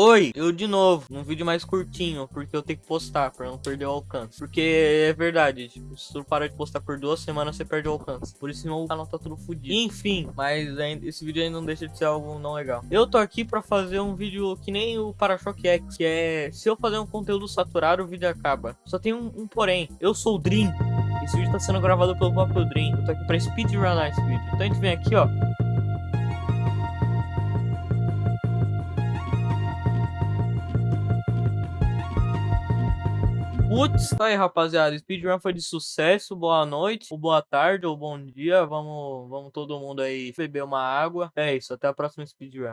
Oi, eu de novo, num vídeo mais curtinho, porque eu tenho que postar pra não perder o alcance. Porque é verdade, tipo, se tu parar de postar por duas semanas, você perde o alcance. Por isso meu canal tá tudo fodido. Enfim, mas ainda, esse vídeo ainda não deixa de ser algo não legal. Eu tô aqui pra fazer um vídeo que nem o Para-Choque X, que é, se eu fazer um conteúdo saturado, o vídeo acaba. Só tem um, um porém, eu sou o Dream. Esse vídeo tá sendo gravado pelo próprio Dream. Eu tô aqui pra speedrunar esse vídeo. Então a gente vem aqui, ó. Putz, tá aí, rapaziada. Speedrun foi de sucesso. Boa noite, ou boa tarde, ou bom dia. Vamos, vamos todo mundo aí beber uma água. É isso, até a próxima speedrun.